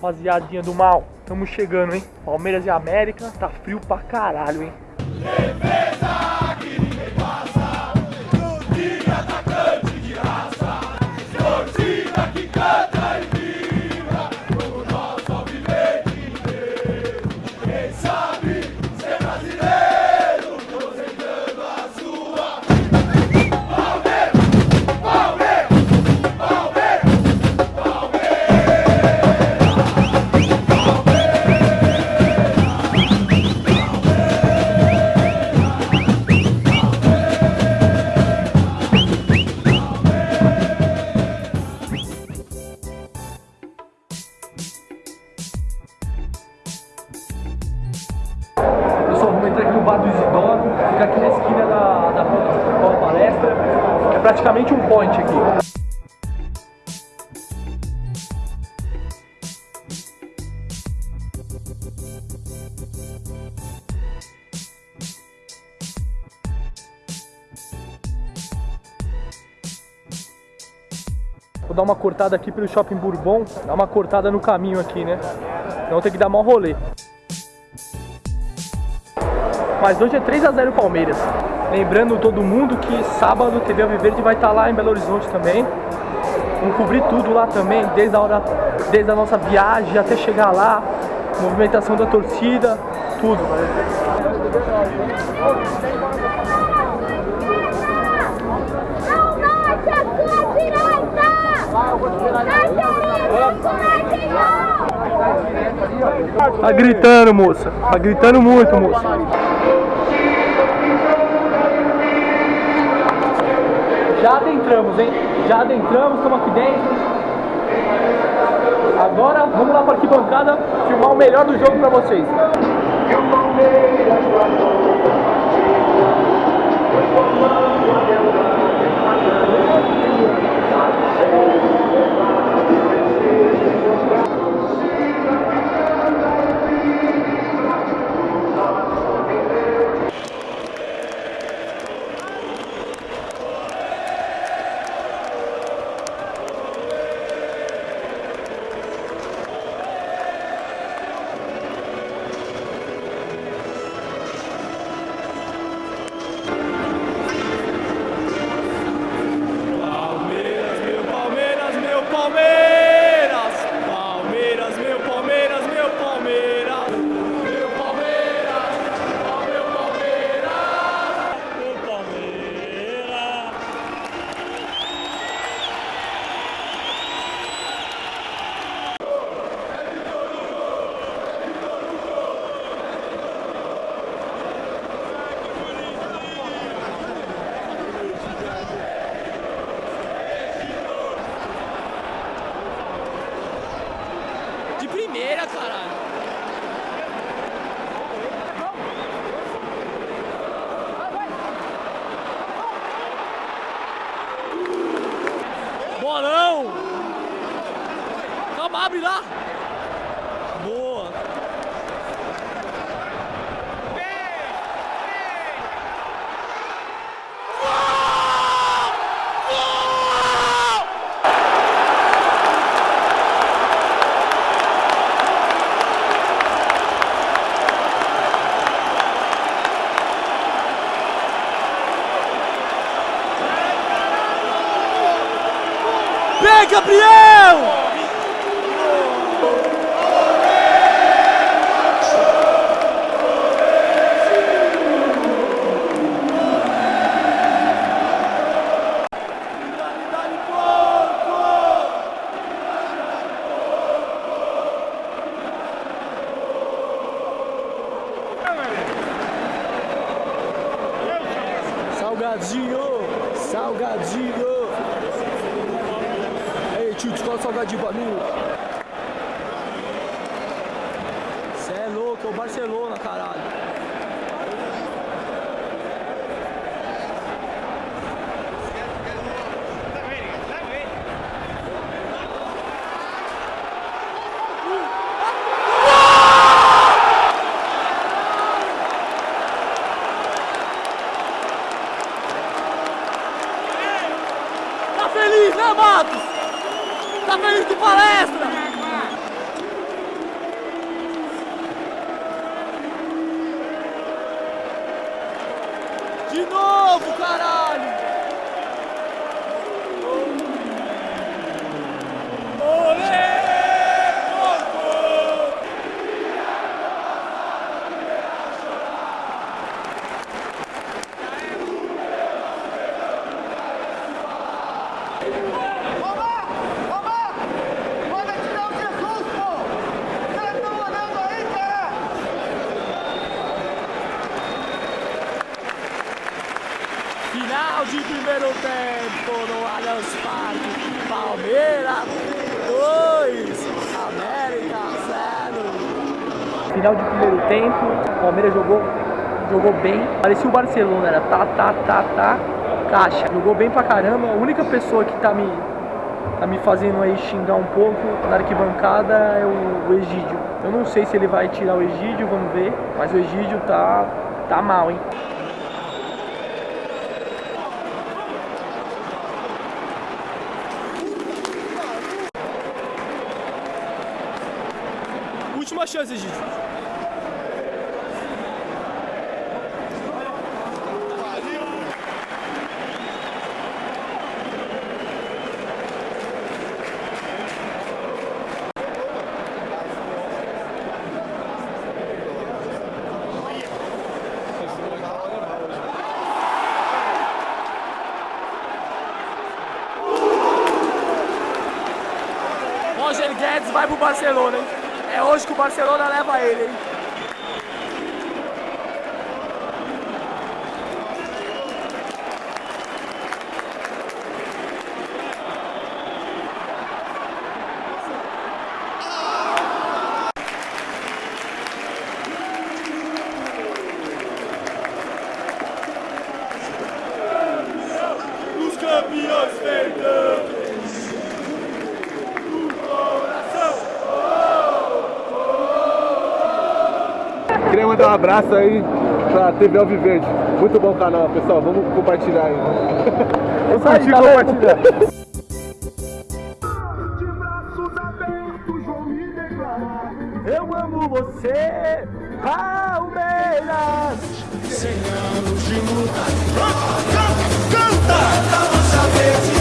rapaziadinha do mal. Estamos chegando, hein? Palmeiras e América. Tá frio pra caralho, hein? Vou dar uma cortada aqui pelo Shopping Bourbon, dar uma cortada no caminho aqui, né? Então tem que dar maior rolê. Mas hoje é 3x0 Palmeiras. Lembrando todo mundo que sábado TV Alviverde vai estar lá em Belo Horizonte também. Vamos cobrir tudo lá também, desde a hora, desde a nossa viagem até chegar lá, movimentação da torcida, tudo. Tá gritando, moça. Tá gritando muito, moça. Já adentramos, hein? Já adentramos, estamos aqui dentro. Agora vamos lá para arquibancada filmar o melhor do jogo para vocês.「せの! Gabriel! Salgadinho! Salgadinho! Ei, tio, te fala salgadinho pra mim. Cê é louco, é o Barcelona, caralho. Tá feliz, né, Matos? tá feliz de palestra! De novo, caralho! Final de primeiro tempo no Allianz Parque. Palmeiras 2, América 0. Final de primeiro tempo, o Palmeiras jogou, jogou bem. Parecia o Barcelona, era tá, tá, tá, tá, caixa. Jogou bem pra caramba. A única pessoa que tá me, tá me fazendo aí xingar um pouco na arquibancada é o, o Egídio. Eu não sei se ele vai tirar o Egídio, vamos ver. Mas o Egídio tá, tá mal, hein? Última chance, Egídio. Roger Guedes vai pro Barcelona, hein? É hoje que o Barcelona leva ele, hein? Campeões perdão! Mandar um abraço aí pra TV Alviverde. Muito bom canal, pessoal. Vamos compartilhar aí. Vamos curtir e compartilhar. De braços abertos, vou me declarar. Eu amo você, Palmeiras! Canta!